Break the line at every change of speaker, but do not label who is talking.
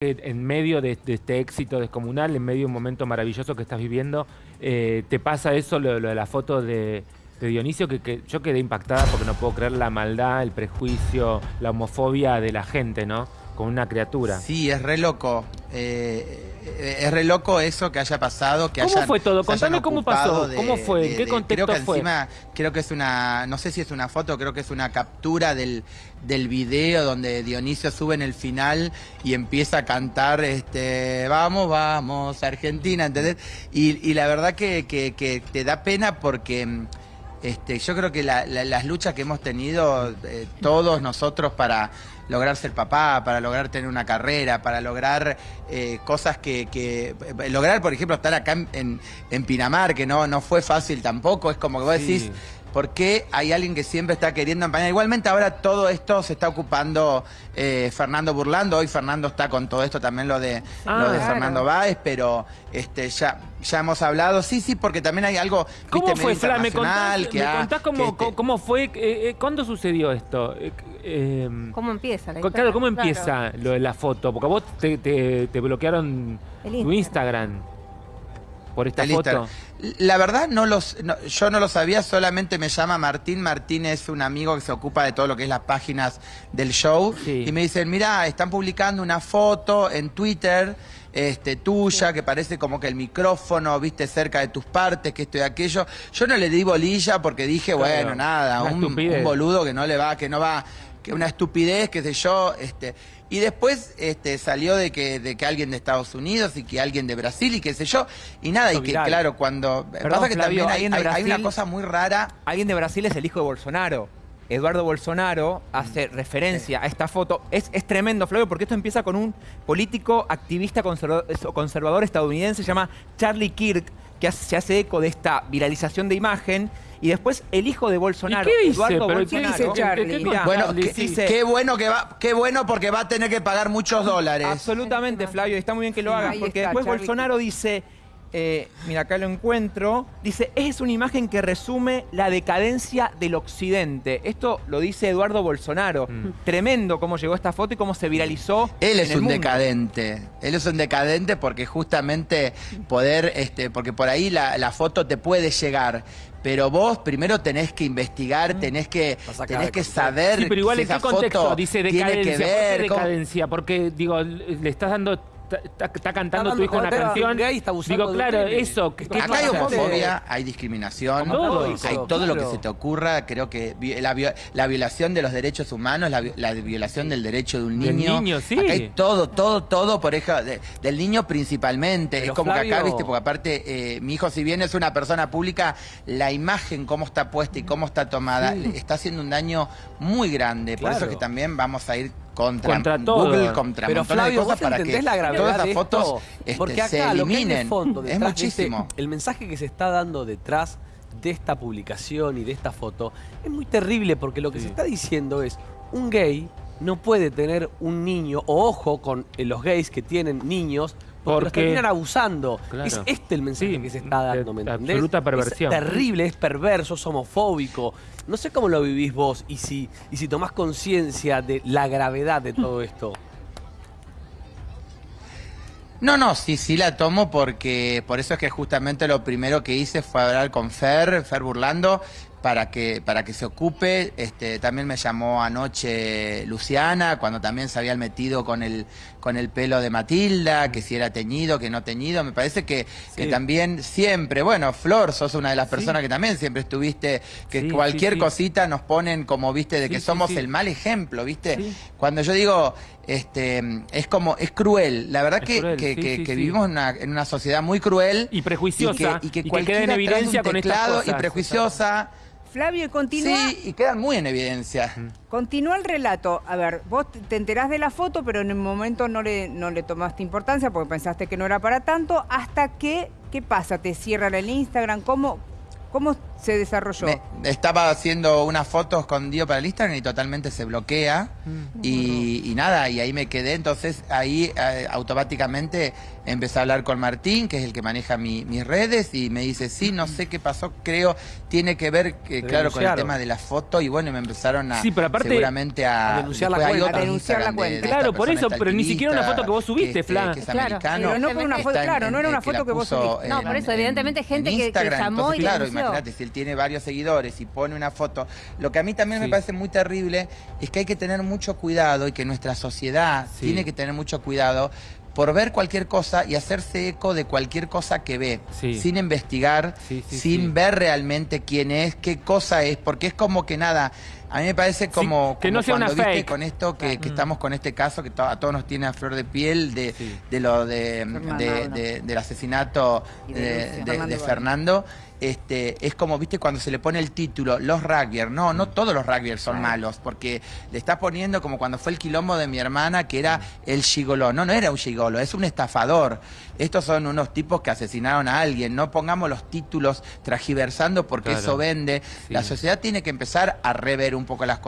en medio de, este éxito descomunal, en medio de un momento maravilloso que estás viviendo, eh, ¿te pasa eso, lo, de la foto de, Dionisio? Que, yo quedé impactada porque no puedo creer la maldad, el prejuicio, la homofobia de la gente, ¿no? Con una criatura.
Sí, es re loco. Eh, es re loco eso que haya pasado, que
¿Cómo fue todo? Contame cómo pasó, cómo fue, en qué contexto
creo que
fue.
Encima, creo que es una, no sé si es una foto, creo que es una captura del, del video donde Dionisio sube en el final y empieza a cantar, este, vamos, vamos, Argentina, ¿entendés? Y, la verdad que, que, te da pena porque... Este, yo creo que las luchas que hemos tenido eh, todos nosotros para lograr ser papá, para lograr tener una carrera, para lograr eh, cosas que, eh, Lograr, por ejemplo, estar acá en, en, Pinamar, que no, no fue fácil tampoco, es como que vos decís... ¿Por qué hay alguien que siempre está queriendo empañar? Igualmente ahora todo esto se está ocupando eh, Fernando Burlando. Hoy Fernando está con todo esto también lo de, lo de ah, Fernando Báez, pero este ya, ya hemos hablado. Sí, sí, porque también hay algo
¿Cómo fue, Fla? ¿Me contás, cómo, este cómo, fue? Eh, eh, ¿Cuándo sucedió esto?
Em, ¿Cómo empieza la
Claro, ¿cómo empieza lo de la foto? Porque a vos te, te, bloquearon tu Instagram por esta foto?
La verdad, no los, yo no lo sabía, solamente me llama Martín. Martín es un amigo que se ocupa de todo lo que es las páginas del show. Y me dicen, mira, están publicando una foto en Twitter este, tuya, que parece como que el micrófono, viste, cerca de tus partes, que esto y aquello. Yo no le di bolilla porque dije, bueno, nada, un, un, boludo que no le va, que no va, que una estupidez, qué sé yo, este... Y después este, salió de que, de que alguien de Estados Unidos y que alguien de Brasil y qué sé yo. Y nada, y que claro, cuando...
pasa que también hay, una cosa muy rara. Alguien de Brasil es el hijo de Bolsonaro. Eduardo Bolsonaro hace referencia a esta foto. Es, es, tremendo, Flavio, porque esto empieza con un político activista conservador, estadounidense, se llama Charlie Kirk, que se hace eco de esta viralización de imagen y después el hijo de Bolsonaro,
qué dice? Eduardo Bolsonaro.
¿Qué dice Charlie? bueno, qué, bueno que va, qué bueno porque va a tener que pagar muchos dólares.
Absolutamente, Flavio, y está muy bien que lo hagas, porque después Bolsonaro dice, eh, mira, acá lo encuentro, dice, es una imagen que resume la decadencia del occidente. Esto lo dice Eduardo Bolsonaro. Mm. Tremendo cómo llegó esta foto y cómo se viralizó.
Él es un decadente. Él es un decadente porque justamente poder, este, porque por ahí la, la foto te puede llegar pero vos primero tenés que investigar, mm. tenés que, tenés que saber.
Sí, pero igual en qué contexto dice decadencia. ¿Por qué decadencia? Porque, digo, le estás dando está, cantando tu hijo una canción. Digo, claro, eso.
Acá hay homofobia, hay discriminación, hay todo lo que se te ocurra. Creo que la, violación de los derechos humanos, la, violación del derecho de un niño.
niño sí.
Acá hay todo, todo, todo por eso, del niño principalmente. es como que acá, viste, porque aparte, eh, mi hijo, si bien es una persona pública, la imagen, cómo está puesta y cómo está tomada, está haciendo un daño muy grande. Por eso que también vamos a ir contra, Google, contra
Pero Flavio, ¿vos para que la gravedad todas
las fotos este, Porque acá, se eliminen.
Lo que es muchísimo. el mensaje que se está dando detrás de esta publicación y de esta foto es muy terrible porque lo que se está diciendo es un gay no puede tener un niño, o ojo con eh, los gays que tienen niños, porque, los terminan abusando. Es este el mensaje que se está dando, ¿me entendés?
Absoluta perversión.
Es terrible, es perverso, es homofóbico. No sé cómo lo vivís vos y si, y si tomás conciencia de la gravedad de todo esto.
No, no, sí, sí la tomo porque por eso es que justamente lo primero que hice fue hablar con Fer, Fer Burlando, para que, para que se ocupe. Este, también me llamó anoche Luciana, cuando también se había metido con el, con el pelo de Matilda, que si era teñido, que no teñido. Me parece que, que también siempre, bueno, Flor, sos una de las personas que también siempre estuviste, que cualquier cosita nos ponen como, viste, de que somos el mal ejemplo, viste. Cuando yo digo, este, es como, es cruel. La verdad que, que, vivimos en una, en una, sociedad muy cruel.
Y prejuiciosa. Y que, y que, queda en evidencia con estas
Y prejuiciosa.
Flavio, continúa.
Sí, y quedan muy en evidencia.
Continúa el relato. A ver, vos te enterás de la foto, pero en el momento no le, no le tomaste importancia porque pensaste que no era para tanto. Hasta que, ¿qué pasa? ¿Te cierran el Instagram? ¿Cómo, cómo se desarrolló?
estaba haciendo unas fotos con Dio para el Instagram y totalmente se bloquea. Mm. Y, nada, y ahí me quedé. Entonces ahí eh, automáticamente empecé a hablar con Martín, que es el que maneja mis redes, y me dice, sí, no sé qué pasó, creo, tiene que ver, que, claro, con el tema de la foto. Y bueno, me empezaron a,
sí, pero aparte,
seguramente a,
denunciar la cuenta. denunciar la cuenta.
claro, por eso, pero ni siquiera una foto que vos subiste, Fla.
claro, pero no fue una foto, claro, no era una foto que, vos subiste.
No, por eso, evidentemente gente que, llamó y
Claro, imagínate, si él tiene varios seguidores y pone una foto. Lo que a mí también me parece muy terrible es que hay que tener mucho cuidado y que nuestra sociedad tiene que tener mucho cuidado por ver cualquier cosa y hacerse eco de cualquier cosa que ve, sin investigar, sin ver realmente quién es, qué cosa es, porque es como que nada, a mí me parece como,
que no sea
cuando
una
viste con esto que, mm. estamos con este caso que a todos nos tiene a flor de piel de, lo de, del asesinato de, Fernando. Este, es como, viste, cuando se le pone el título, los rugbyers. No, no todos los rugbyers son malos, porque le estás poniendo como cuando fue el quilombo de mi hermana, que era el gigoló. No, no era un gigolo, es un estafador. Estos son unos tipos que asesinaron a alguien. No pongamos los títulos tragiversando porque eso vende. La sociedad tiene que empezar a rever un poco las cosas.